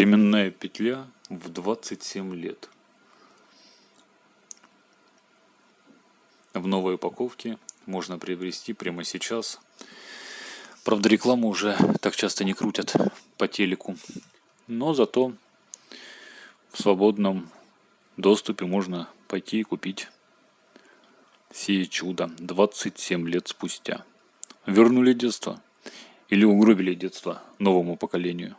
Временная петля в 27 лет. В новой упаковке можно приобрести прямо сейчас. Правда, рекламу уже так часто не крутят по телеку. Но зато в свободном доступе можно пойти и купить сие чудо 27 лет спустя. Вернули детство или угробили детство новому поколению.